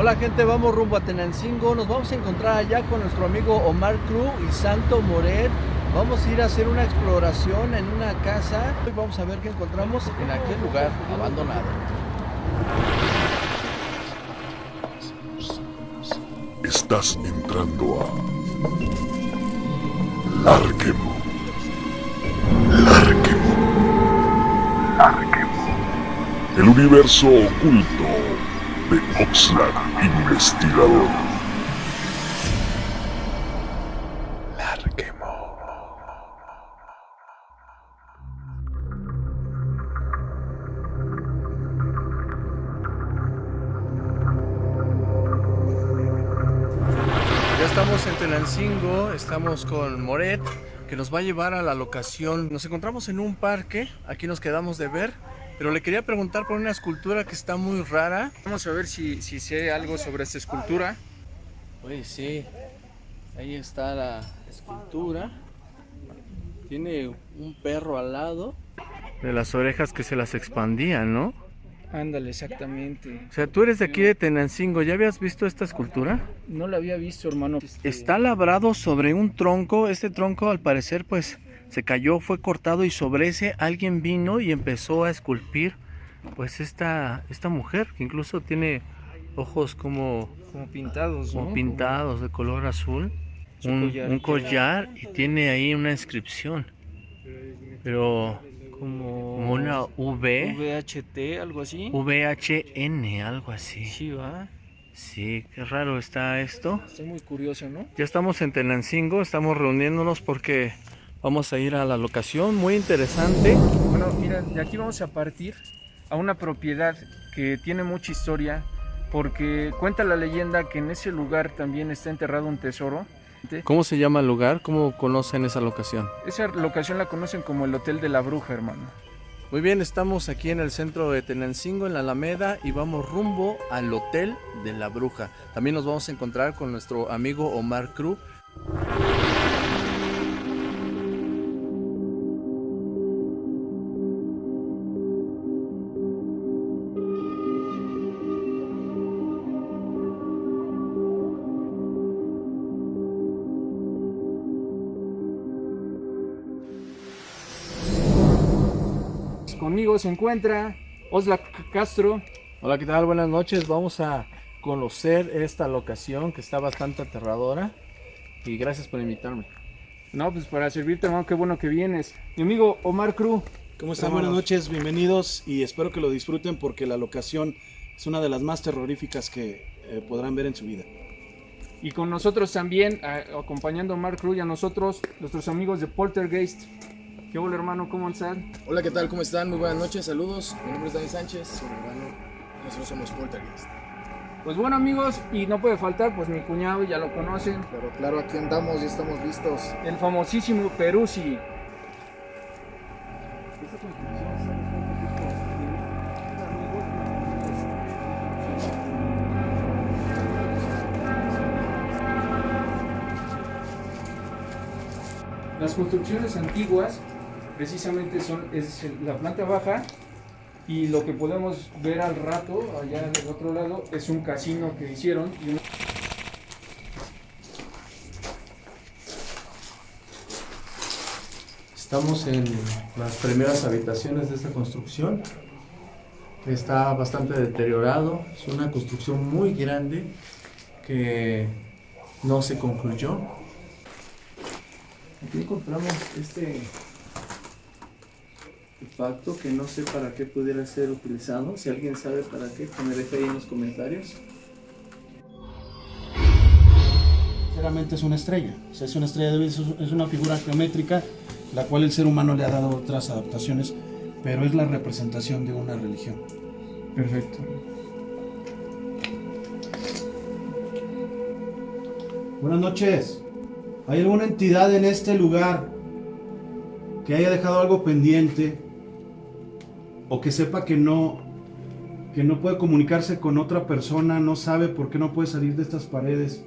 Hola gente, vamos rumbo a Tenancingo. Nos vamos a encontrar allá con nuestro amigo Omar Cruz y Santo Moret. Vamos a ir a hacer una exploración en una casa. y Vamos a ver qué encontramos en aquel lugar abandonado. Estás entrando a Larquemo. Larquemo. Larquemo. El universo oculto de Oxlack Investigador. Larquemo. Ya estamos en Tenancingo, estamos con Moret, que nos va a llevar a la locación. Nos encontramos en un parque, aquí nos quedamos de ver, pero le quería preguntar por una escultura que está muy rara. Vamos a ver si, si sé algo sobre esta escultura. Oye, sí, ahí está la escultura. Tiene un perro al lado. De las orejas que se las expandían, ¿no? Ándale, exactamente. O sea, tú eres de aquí de Tenancingo, ¿ya habías visto esta escultura? No la había visto, hermano. Este, Está labrado sobre un tronco, este tronco al parecer pues se cayó, fue cortado y sobre ese alguien vino y empezó a esculpir pues esta, esta mujer que incluso tiene ojos como, Como pintados, ¿no? como pintados de color azul, un, collar. un collar y tiene ahí una inscripción, pero Como, como una V, VHT, algo así. VHN, algo así. Sí, va. Sí, qué raro está esto. Estoy muy curioso, ¿no? Ya estamos en Tenancingo, estamos reuniéndonos porque vamos a ir a la locación muy interesante. Bueno, mira, de aquí vamos a partir a una propiedad que tiene mucha historia porque cuenta la leyenda que en ese lugar también está enterrado un tesoro. ¿Cómo se llama el lugar? ¿Cómo conocen esa locación? Esa locación la conocen como el Hotel de la Bruja, hermano. Muy bien, estamos aquí en el centro de Tenancingo, en la Alameda, y vamos rumbo al Hotel de la Bruja. También nos vamos a encontrar con nuestro amigo Omar Cruz. Conmigo se encuentra Osla Castro. Hola, ¿qué tal? Buenas noches. Vamos a conocer esta locación que está bastante aterradora. Y gracias por invitarme. No, pues para servirte, hermano, qué bueno que vienes. Mi amigo Omar Cruz. ¿Cómo están? Buenas noches, bienvenidos y espero que lo disfruten porque la locación es una de las más terroríficas que eh, podrán ver en su vida. Y con nosotros también, a- acompañando a Omar Cruz y a nosotros, nuestros amigos de Poltergeist. ¿Qué hola, hermano? ¿Cómo están? Hola, ¿qué tal? ¿Cómo están? Muy buenas noches, saludos. Mi nombre es Dani Sánchez, soy hermano. Nosotros somos Poltergeist. Pues bueno, amigos, y no puede faltar, pues mi cuñado, ya lo conocen, Pero claro, aquí andamos y estamos listos. el famosísimo Peruzzi. Las construcciones antiguas precisamente son es la planta baja y lo que podemos ver al rato allá del otro lado es un casino que hicieron y un- Estamos en las primeras habitaciones de esta construcción. Está bastante deteriorado. Es una construcción muy grande que no se concluyó. Aquí encontramos este artefacto que no sé para qué pudiera ser utilizado. Si alguien sabe para qué, que me deje ahí en los comentarios. Sinceramente es una estrella, o sea, es una estrella de es una figura geométrica, la cual el ser humano le ha dado otras adaptaciones, pero es la representación de una religión. Perfecto. Buenas noches. ¿Hay alguna entidad en este lugar que haya dejado algo pendiente o que sepa que no que no puede comunicarse con otra persona, no sabe por qué no puede salir de estas paredes?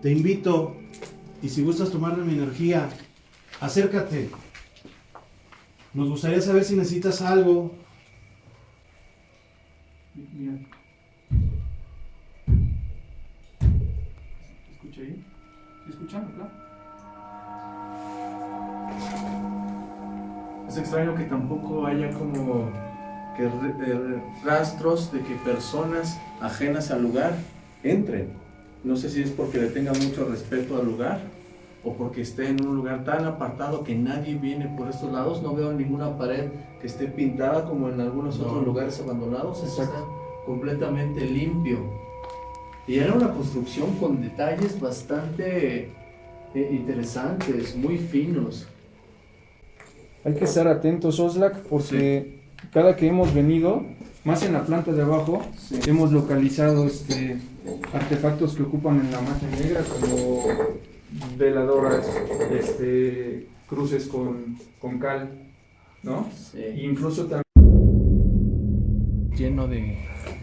Te invito y si gustas tomarme mi energía, acércate. Nos gustaría saber si necesitas algo. Mira. escucha ahí? ¿Sí escuchan acá? Es extraño que tampoco haya como que eh, rastros de que personas ajenas al lugar entren. No sé si es porque le tengan mucho respeto al lugar o porque esté en un lugar tan apartado que nadie viene por estos lados. No veo ninguna pared que esté pintada como en algunos No. otros lugares abandonados. Esto está completamente limpio. Y era una construcción con detalles bastante eh, interesantes, muy finos. Hay que estar atentos, Oslak, porque cada que hemos venido, más en la planta de abajo, hemos localizado este, artefactos que ocupan en la magia negra, como veladoras, este, cruces con, con cal, ¿no? Incluso también lleno de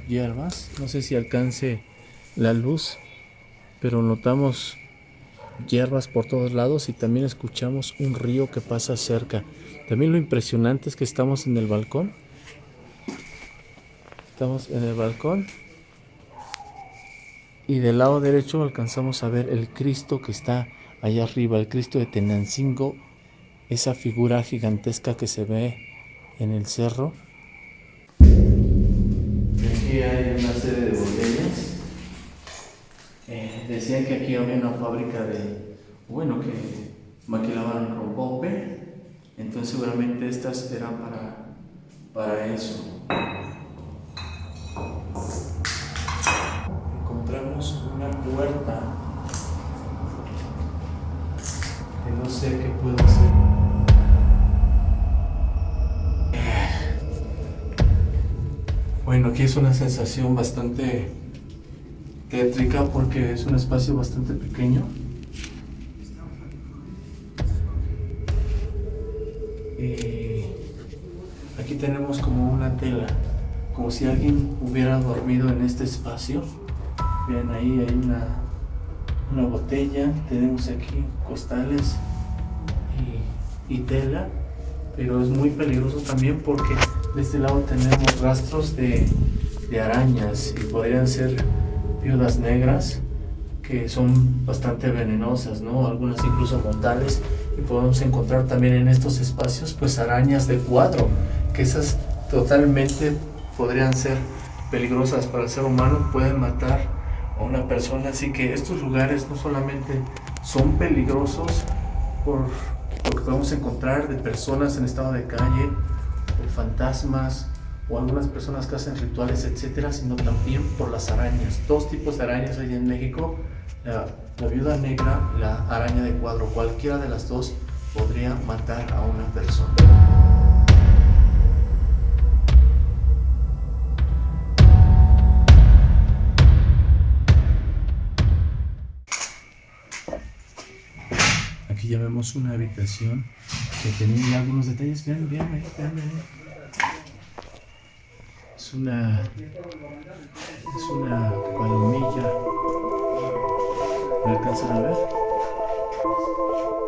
hierbas. No sé si alcance la luz, pero notamos hierbas por todos lados y también escuchamos un río que pasa cerca. También lo impresionante es que estamos en el balcón. Estamos en el balcón. Y del lado derecho alcanzamos a ver el Cristo que está allá arriba, el Cristo de Tenancingo, esa figura gigantesca que se ve en el cerro. Aquí hay una serie de botellas. Eh, decían que aquí había una fábrica de, bueno, que maquilaban rompope. Entonces seguramente estas eran para, para eso. Encontramos una puerta que no sé qué puedo hacer. Bueno, aquí es una sensación bastante tétrica porque es un espacio bastante pequeño. Y aquí tenemos como una tela, como si alguien hubiera dormido en este espacio. Vean ahí hay una, una botella, tenemos aquí costales y, y tela, pero es muy peligroso también porque de este lado tenemos rastros de, de arañas y podrían ser viudas negras que son bastante venenosas, ¿no? Algunas incluso mortales y podemos encontrar también en estos espacios pues arañas de cuatro, que esas totalmente podrían ser peligrosas para el ser humano, pueden matar a una persona, así que estos lugares no solamente son peligrosos por lo que podemos encontrar de personas en estado de calle, o fantasmas, o algunas personas que hacen rituales, etcétera, sino también por las arañas. Dos tipos de arañas hay en México: la, viuda negra la araña de cuadro. Cualquiera de las dos podría matar a una persona. Aquí ya vemos una habitación que tenía algunos detalles. Vean, vean, vean. Es una. Es una palomilla. ¿Me alcanzan a ver?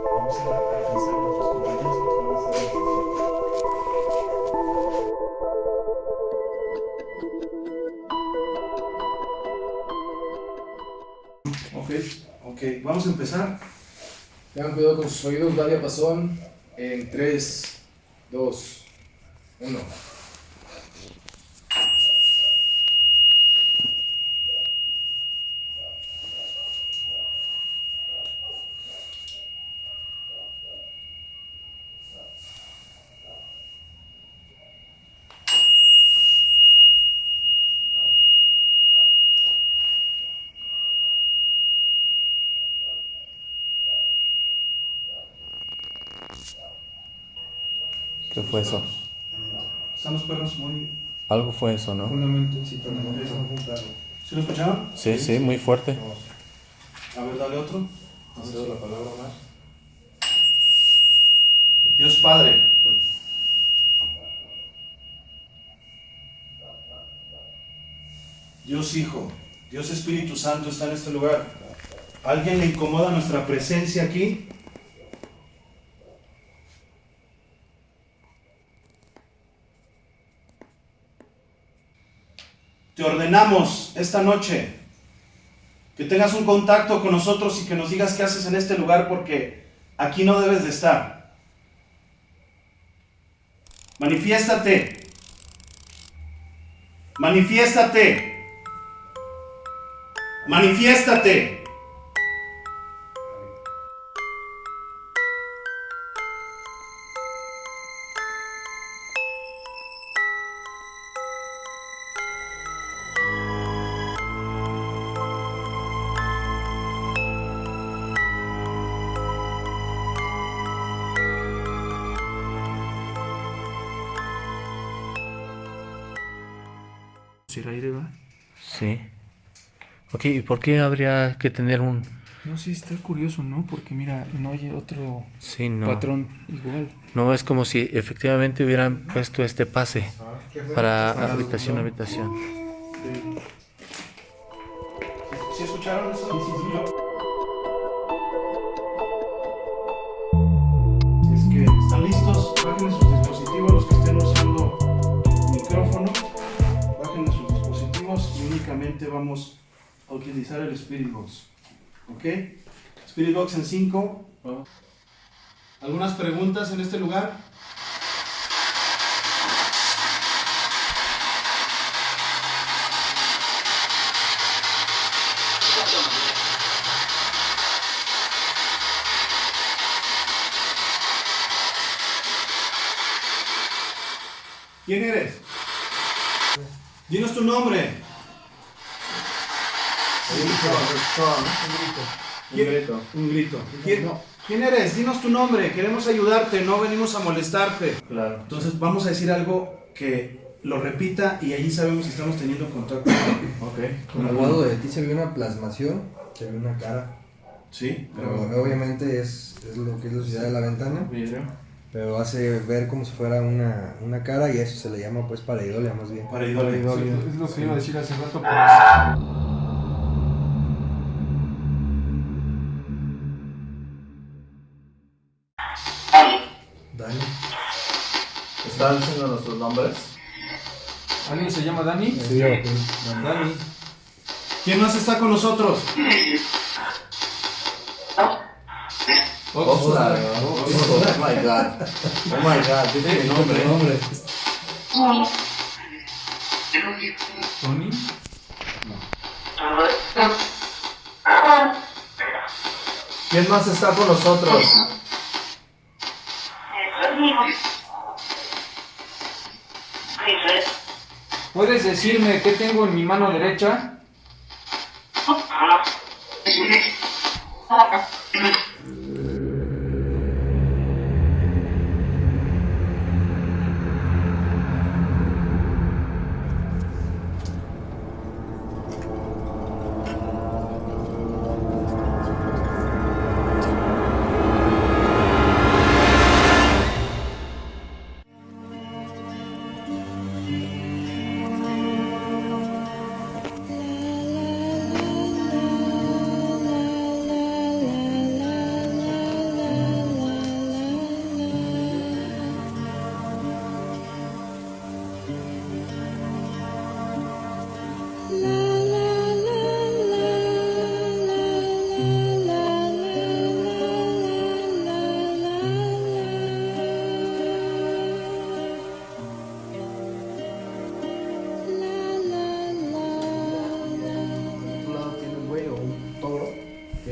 Vamos a alcanzar a nuestros compañeros que a ok, vamos a empezar. Tengan cuidado con sus oídos, va diapasón en 3, 2, 1. ¿Qué fue eso? Están los perros muy... Algo fue eso, ¿no? un. ¿Sí lo escucharon? Sí, sí, muy fuerte. A ver, dale otro. No cedo la palabra más. Dios Padre. Dios Hijo, Dios Espíritu Santo está en este lugar. ¿Alguien le incomoda nuestra presencia aquí? Te ordenamos esta noche que tengas un contacto con nosotros y que nos digas qué haces en este lugar porque aquí no debes de estar. Manifiéstate. Manifiéstate. Manifiéstate. Ir aire, ¿va? Sí. Ok, ¿y por qué habría que tener un... No, sí, está curioso, ¿no? Porque mira, no hay otro Sí, no. patrón igual. No, es como si efectivamente hubieran puesto este pase para habitación a habitación. ¿Sí escucharon eso? Es que están listos, únicamente vamos a utilizar el Spirit Box. ¿Ok? Spirit Box en 5. ¿Algunas preguntas en este lugar? ¿Quién eres? Dinos tu nombre. ¿Quién- Un grito. ¿Quién, quién eres? Dinos tu nombre. Queremos ayudarte, no venimos a molestarte. Claro. Entonces vamos a decir algo que lo repita y allí sabemos si estamos teniendo contacto. Ok. Con el lado de ti se ve una plasmación, se ve una cara. Sí, Pero pero obviamente es, es lo que es la ciudad de la ventana. Pero hace ver como si fuera una, una cara y eso se le llama pues pareidolia más bien. para idolia. Es lo que iba a decir hace rato, pero Dani. ¿Están diciendo nuestros nombres? ¿alguien se llama Dani? Dani. ¿Quién más está con nosotros? Oxlack. Oh, my god. Oh my god, tiene mi nombre. ¿Tony? ¿Quién más está con nosotros? ¿Puedes decirme qué tengo en mi mano derecha?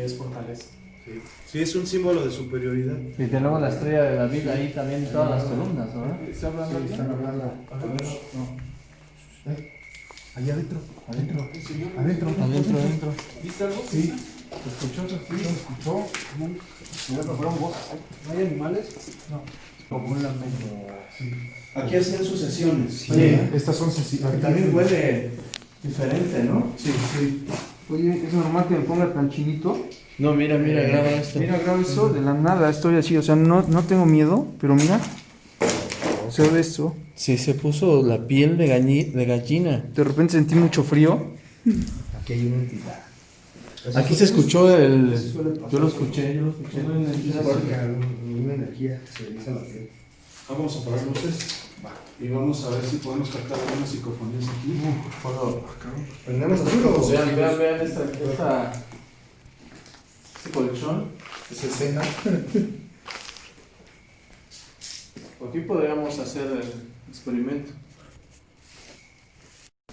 Es fortaleza. Sí, es un símbolo de superioridad. Y tenemos la estrella de David ahí también en todas las columnas, ¿no? ¿Está hablando alguien? Allá adentro. Adentro. Adentro, adentro. ¿Viste algo? Sí. ¿Te escuchó? ¿Se escuchó? Fueron voces. ¿No hay animales? Como un lamento. Aquí hacían sus sesiones. Oye, estas son sencillas. También huele diferente, ¿no? Sí, sí. Oye, ¿es normal que me ponga tan chinito? No, mira, mira, graba esto. Mira, grabo eso, de la nada estoy así, o sea, no, no tengo miedo, pero mira, se ve esto. Sí, se puso la piel de, gañi- de gallina. De repente sentí mucho frío. Aquí hay una entidad. Aquí se escuchó el... Yo lo escuché, yo lo escuché. Alguna energía que se eriza la piel. Vamos a apagar luces. Y vamos a ver si podemos captar algunas psicofonías aquí. ¿Prendemos duro? Vean, vean, vean esta, esta, este colchón. Es escena. Aquí podríamos hacer el experimento.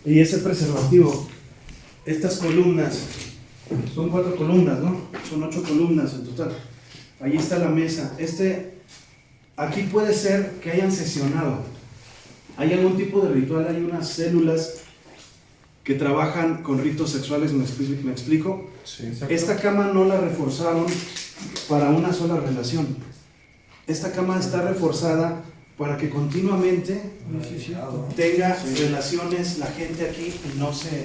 Y ese preservativo, estas columnas, son cuatro columnas, ¿no? Son ocho columnas en total. Ahí está la mesa. Este, aquí puede ser que hayan sesionado. Hay algún tipo de ritual, hay unas células que trabajan con ritos sexuales, ¿me expli- me explico? Sí. Esta cama no la reforzaron para una sola relación. Esta cama está reforzada para que continuamente tenga relaciones la gente aquí y no se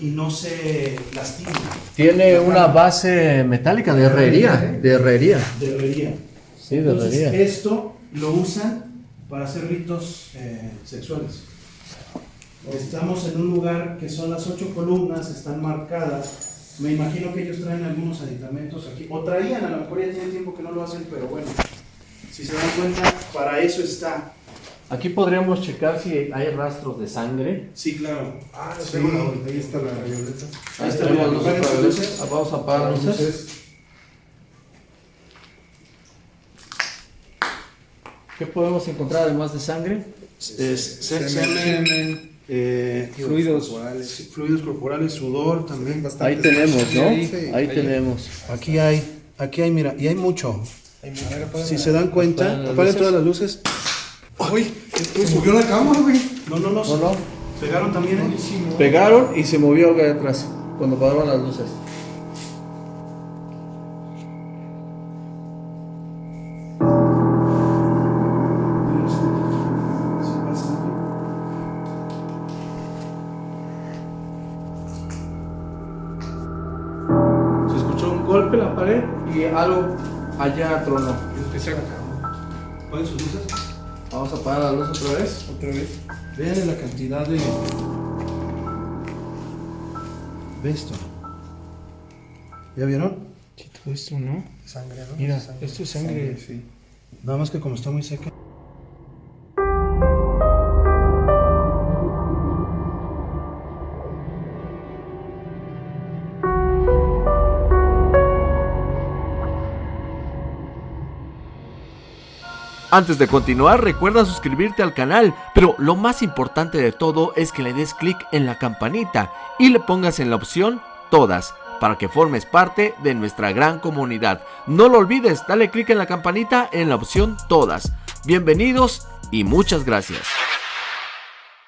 y no se lastime. Tiene una base metálica de herrería. De herrería. De herrería. Sí, de Entonces, herrería. esto lo usan para hacer ritos eh, sexuales. Estamos en un lugar que son las ocho columnas, están marcadas. Me imagino que ellos traen algunos aditamentos aquí. O traían, a lo mejor ya tiene tiempo que no lo hacen, pero bueno. Si se dan cuenta, para eso está. Aquí podríamos checar si hay rastros de sangre. Sí, claro. Ah, Sí, tengo la- ahí está la violeta. Ahí está, sus luces. Vamos a apagar luces. ¿Qué podemos encontrar además de sangre? Semen, eh, fluidos sí, fluidos corporales, sudor también. Ahí tenemos, ¿no? Sí, Ahí tenemos. Aquí hay, aquí hay, mira, y hay mucho. Si se dan cuenta, Apaguen todas las luces. ¡Uy! Se subió la cama, güey. No, no, no. No, no. Pegaron también. ¿eh? Pegaron y se movió de atrás cuando apagaron las luces. Y algo allá tronó. Apaguen sus luces. Vamos a apagar la luz otra vez. Otra vez. Vean la cantidad de. Ve esto. ¿Ya vieron? Todo esto, ¿no? Sangre, ¿no? Mira, Sangre. esto es sangre. Sí. Nada más que como está muy seca. Antes de continuar, recuerda suscribirte al canal, pero lo más importante de todo es que le des clic en la campanita y le pongas en la opción Todas, para que formes parte de nuestra gran comunidad. No lo olvides, dale clic en la campanita en la opción Todas. Bienvenidos y muchas gracias.